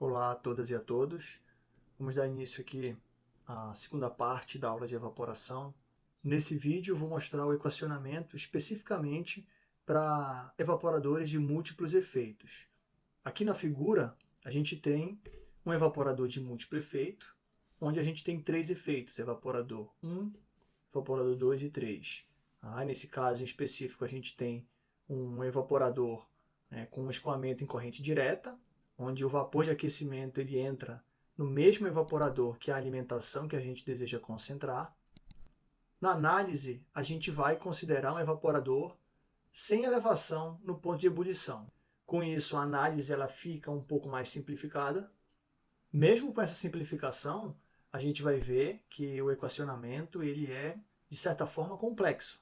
Olá a todas e a todos. Vamos dar início aqui à segunda parte da aula de evaporação. Nesse vídeo vou mostrar o equacionamento especificamente para evaporadores de múltiplos efeitos. Aqui na figura a gente tem um evaporador de múltiplo efeito, onde a gente tem três efeitos, evaporador 1, evaporador 2 e 3. Ah, nesse caso em específico a gente tem um evaporador né, com escoamento em corrente direta, onde o vapor de aquecimento ele entra no mesmo evaporador que a alimentação que a gente deseja concentrar. Na análise, a gente vai considerar um evaporador sem elevação no ponto de ebulição. Com isso, a análise ela fica um pouco mais simplificada. Mesmo com essa simplificação, a gente vai ver que o equacionamento ele é, de certa forma, complexo.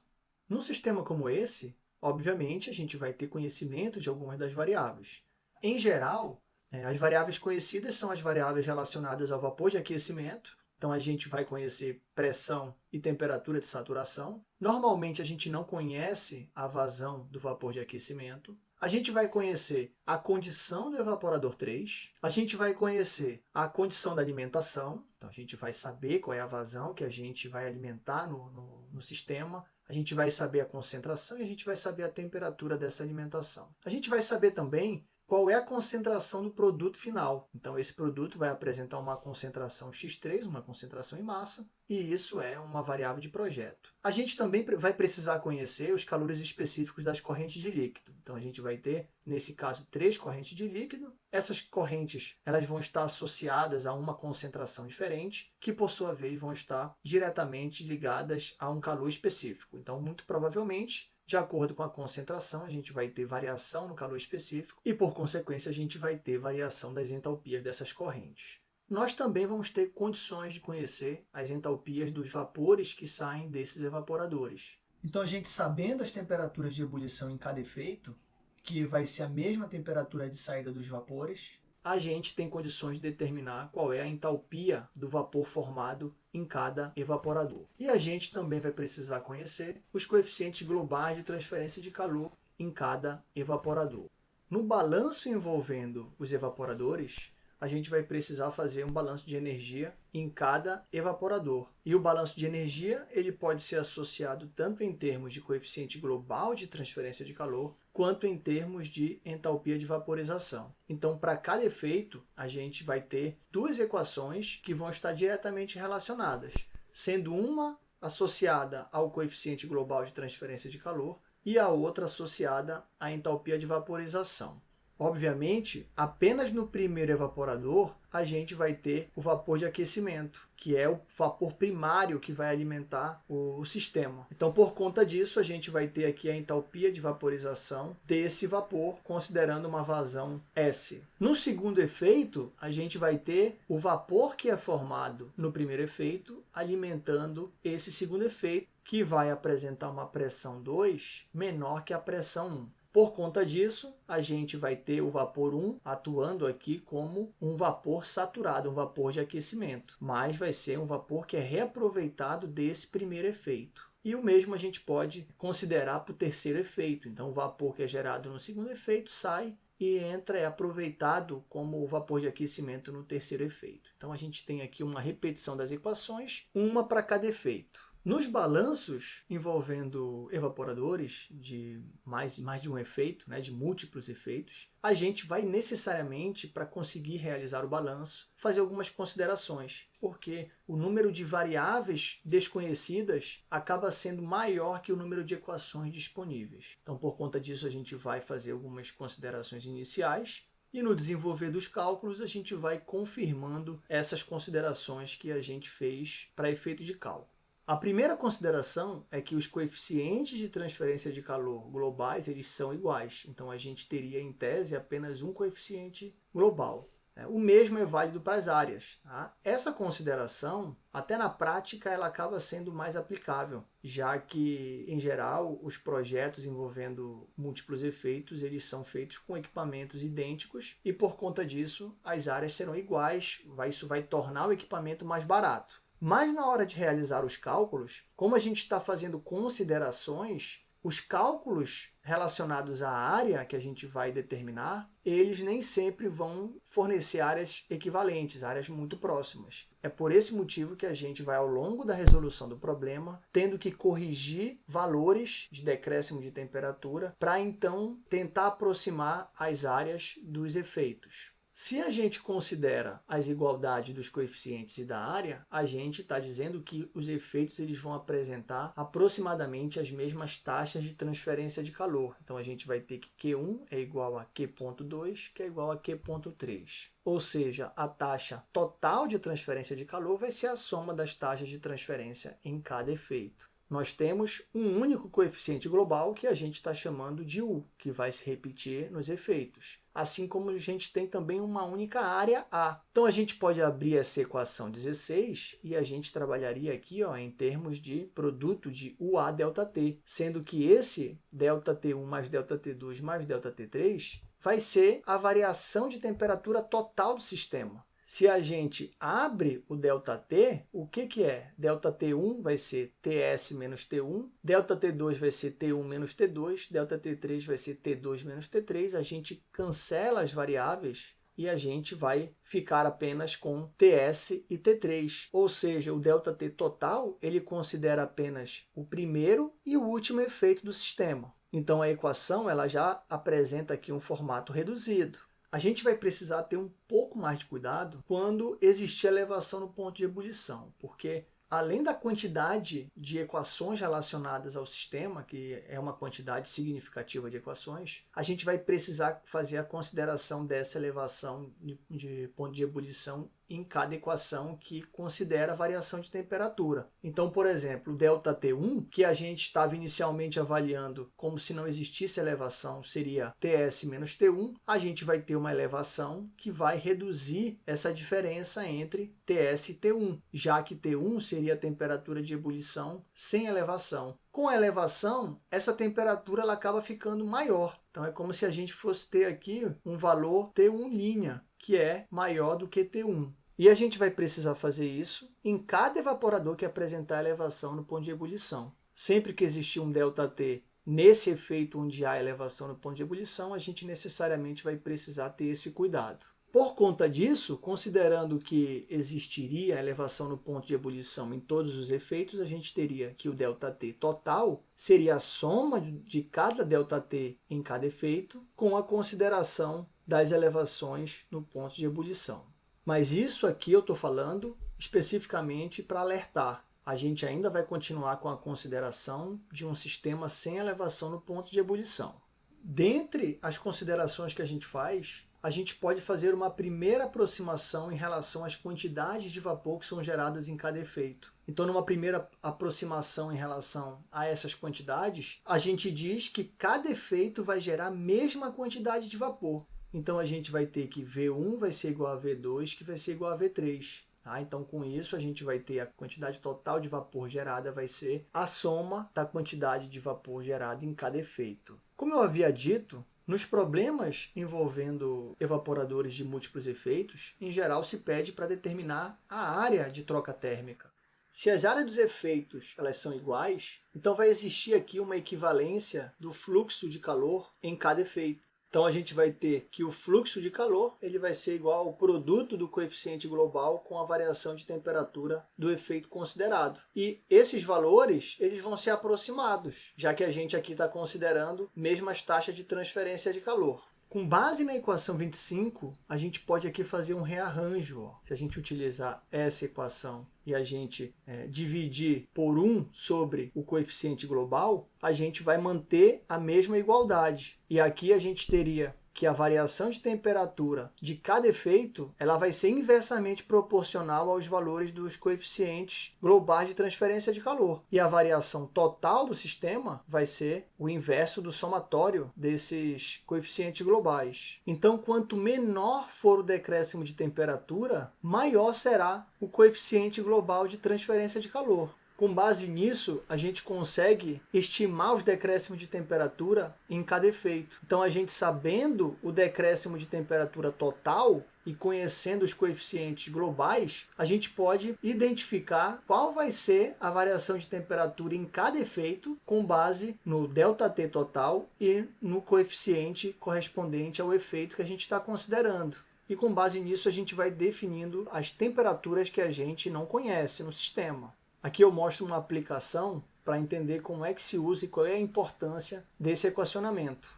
Num sistema como esse, obviamente, a gente vai ter conhecimento de algumas das variáveis. Em geral, as variáveis conhecidas são as variáveis relacionadas ao vapor de aquecimento, então a gente vai conhecer pressão e temperatura de saturação. Normalmente a gente não conhece a vazão do vapor de aquecimento. A gente vai conhecer a condição do evaporador 3, a gente vai conhecer a condição da alimentação, então a gente vai saber qual é a vazão que a gente vai alimentar no, no, no sistema, a gente vai saber a concentração e a gente vai saber a temperatura dessa alimentação. A gente vai saber também qual é a concentração do produto final. Então, esse produto vai apresentar uma concentração X3, uma concentração em massa, e isso é uma variável de projeto. A gente também vai precisar conhecer os calores específicos das correntes de líquido. Então, a gente vai ter, nesse caso, três correntes de líquido. Essas correntes elas vão estar associadas a uma concentração diferente, que, por sua vez, vão estar diretamente ligadas a um calor específico. Então, muito provavelmente, de acordo com a concentração, a gente vai ter variação no calor específico e, por consequência, a gente vai ter variação das entalpias dessas correntes. Nós também vamos ter condições de conhecer as entalpias dos vapores que saem desses evaporadores. Então, a gente sabendo as temperaturas de ebulição em cada efeito, que vai ser a mesma temperatura de saída dos vapores, a gente tem condições de determinar qual é a entalpia do vapor formado em cada evaporador. E a gente também vai precisar conhecer os coeficientes globais de transferência de calor em cada evaporador. No balanço envolvendo os evaporadores, a gente vai precisar fazer um balanço de energia em cada evaporador. E o balanço de energia ele pode ser associado tanto em termos de coeficiente global de transferência de calor, quanto em termos de entalpia de vaporização. Então, para cada efeito, a gente vai ter duas equações que vão estar diretamente relacionadas, sendo uma associada ao coeficiente global de transferência de calor e a outra associada à entalpia de vaporização. Obviamente, apenas no primeiro evaporador a gente vai ter o vapor de aquecimento, que é o vapor primário que vai alimentar o sistema. Então, por conta disso, a gente vai ter aqui a entalpia de vaporização desse vapor, considerando uma vazão S. No segundo efeito, a gente vai ter o vapor que é formado no primeiro efeito, alimentando esse segundo efeito, que vai apresentar uma pressão 2 menor que a pressão 1. Por conta disso, a gente vai ter o vapor 1 atuando aqui como um vapor saturado, um vapor de aquecimento, mas vai ser um vapor que é reaproveitado desse primeiro efeito. E o mesmo a gente pode considerar para o terceiro efeito. Então, o vapor que é gerado no segundo efeito sai e entra, é aproveitado como o vapor de aquecimento no terceiro efeito. Então, a gente tem aqui uma repetição das equações, uma para cada efeito. Nos balanços envolvendo evaporadores de mais, mais de um efeito, né, de múltiplos efeitos, a gente vai necessariamente, para conseguir realizar o balanço, fazer algumas considerações, porque o número de variáveis desconhecidas acaba sendo maior que o número de equações disponíveis. Então, por conta disso, a gente vai fazer algumas considerações iniciais e no desenvolver dos cálculos, a gente vai confirmando essas considerações que a gente fez para efeito de cálculo. A primeira consideração é que os coeficientes de transferência de calor globais eles são iguais. Então, a gente teria, em tese, apenas um coeficiente global. Né? O mesmo é válido para as áreas. Tá? Essa consideração, até na prática, ela acaba sendo mais aplicável, já que, em geral, os projetos envolvendo múltiplos efeitos eles são feitos com equipamentos idênticos e, por conta disso, as áreas serão iguais. Isso vai tornar o equipamento mais barato. Mas na hora de realizar os cálculos, como a gente está fazendo considerações, os cálculos relacionados à área que a gente vai determinar, eles nem sempre vão fornecer áreas equivalentes, áreas muito próximas. É por esse motivo que a gente vai, ao longo da resolução do problema, tendo que corrigir valores de decréscimo de temperatura para, então, tentar aproximar as áreas dos efeitos. Se a gente considera as igualdades dos coeficientes e da área, a gente está dizendo que os efeitos eles vão apresentar aproximadamente as mesmas taxas de transferência de calor. Então, a gente vai ter que Q1 é igual a Q.2, que é igual a Q.3. Ou seja, a taxa total de transferência de calor vai ser a soma das taxas de transferência em cada efeito nós temos um único coeficiente global que a gente está chamando de U, que vai se repetir nos efeitos. Assim como a gente tem também uma única área A. Então, a gente pode abrir essa equação 16 e a gente trabalharia aqui ó, em termos de produto de UA ΔT, sendo que esse ΔT1 mais ΔT2 mais ΔT3 vai ser a variação de temperatura total do sistema. Se a gente abre o ΔT, o que, que é? ΔT1 vai ser TS menos T1, ΔT2 vai ser T1 menos T2, ΔT3 vai ser T2 menos T3. A gente cancela as variáveis e a gente vai ficar apenas com TS e T3. Ou seja, o ΔT total ele considera apenas o primeiro e o último efeito do sistema. Então, a equação ela já apresenta aqui um formato reduzido. A gente vai precisar ter um pouco mais de cuidado quando existir elevação no ponto de ebulição, porque além da quantidade de equações relacionadas ao sistema, que é uma quantidade significativa de equações, a gente vai precisar fazer a consideração dessa elevação de, de ponto de ebulição em cada equação que considera a variação de temperatura. Então, por exemplo, o ΔT1, que a gente estava inicialmente avaliando como se não existisse elevação, seria TS menos T1, a gente vai ter uma elevação que vai reduzir essa diferença entre TS e T1, já que T1 seria a temperatura de ebulição sem elevação. Com a elevação, essa temperatura ela acaba ficando maior. Então, é como se a gente fosse ter aqui um valor T1', que é maior do que T1. E a gente vai precisar fazer isso em cada evaporador que apresentar elevação no ponto de ebulição. Sempre que existir um ΔT nesse efeito onde há elevação no ponto de ebulição, a gente necessariamente vai precisar ter esse cuidado. Por conta disso, considerando que existiria elevação no ponto de ebulição em todos os efeitos, a gente teria que o ΔT total seria a soma de cada ΔT em cada efeito, com a consideração das elevações no ponto de ebulição. Mas isso aqui eu estou falando especificamente para alertar. A gente ainda vai continuar com a consideração de um sistema sem elevação no ponto de ebulição. Dentre as considerações que a gente faz, a gente pode fazer uma primeira aproximação em relação às quantidades de vapor que são geradas em cada efeito. Então, numa primeira aproximação em relação a essas quantidades, a gente diz que cada efeito vai gerar a mesma quantidade de vapor. Então, a gente vai ter que V1 vai ser igual a V2, que vai ser igual a V3. Tá? Então, com isso, a gente vai ter a quantidade total de vapor gerada vai ser a soma da quantidade de vapor gerada em cada efeito. Como eu havia dito, nos problemas envolvendo evaporadores de múltiplos efeitos, em geral se pede para determinar a área de troca térmica. Se as áreas dos efeitos elas são iguais, então vai existir aqui uma equivalência do fluxo de calor em cada efeito. Então, a gente vai ter que o fluxo de calor ele vai ser igual ao produto do coeficiente global com a variação de temperatura do efeito considerado. E esses valores eles vão ser aproximados, já que a gente aqui está considerando mesmas taxas de transferência de calor. Com base na equação 25, a gente pode aqui fazer um rearranjo. Ó. Se a gente utilizar essa equação e a gente é, dividir por 1 sobre o coeficiente global, a gente vai manter a mesma igualdade. E aqui a gente teria que a variação de temperatura de cada efeito ela vai ser inversamente proporcional aos valores dos coeficientes globais de transferência de calor. E a variação total do sistema vai ser o inverso do somatório desses coeficientes globais. Então, quanto menor for o decréscimo de temperatura, maior será o coeficiente global de transferência de calor. Com base nisso, a gente consegue estimar os decréscimos de temperatura em cada efeito. Então, a gente sabendo o decréscimo de temperatura total, e conhecendo os coeficientes globais, a gente pode identificar qual vai ser a variação de temperatura em cada efeito com base no ΔT total e no coeficiente correspondente ao efeito que a gente está considerando. E com base nisso a gente vai definindo as temperaturas que a gente não conhece no sistema. Aqui eu mostro uma aplicação para entender como é que se usa e qual é a importância desse equacionamento.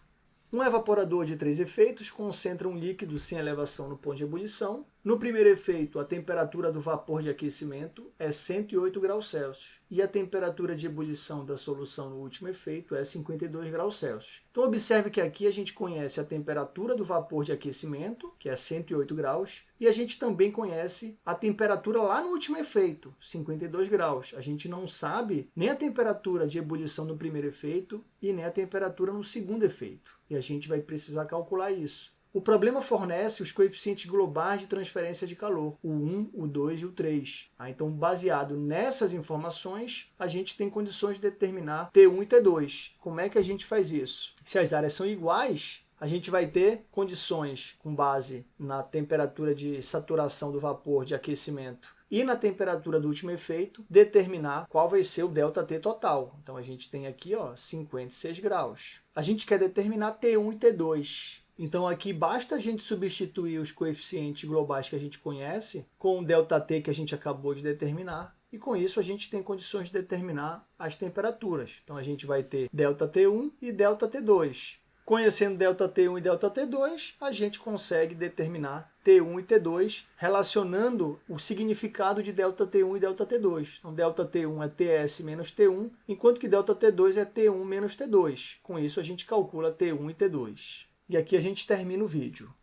Um evaporador de três efeitos concentra um líquido sem elevação no ponto de ebulição. No primeiro efeito, a temperatura do vapor de aquecimento é 108 graus Celsius e a temperatura de ebulição da solução no último efeito é 52 graus Celsius. Então observe que aqui a gente conhece a temperatura do vapor de aquecimento, que é 108 graus, e a gente também conhece a temperatura lá no último efeito, 52 graus. A gente não sabe nem a temperatura de ebulição no primeiro efeito e nem a temperatura no segundo efeito. E a gente vai precisar calcular isso. O problema fornece os coeficientes globais de transferência de calor, o 1, o 2 e o 3. Ah, então, baseado nessas informações, a gente tem condições de determinar T1 e T2. Como é que a gente faz isso? Se as áreas são iguais, a gente vai ter condições com base na temperatura de saturação do vapor de aquecimento e na temperatura do último efeito, determinar qual vai ser o ΔT total. Então, a gente tem aqui ó, 56 graus. A gente quer determinar T1 e T2. Então, aqui basta a gente substituir os coeficientes globais que a gente conhece com o ΔT que a gente acabou de determinar. E com isso a gente tem condições de determinar as temperaturas. Então, a gente vai ter ΔT1 e ΔT2. Conhecendo ΔT1 e ΔT2, a gente consegue determinar T1 e T2, relacionando o significado de ΔT1 e ΔT2. Então, ΔT1 é TS menos T1, enquanto que ΔT2 é T1 menos T2. Com isso, a gente calcula T1 e T2. E aqui a gente termina o vídeo.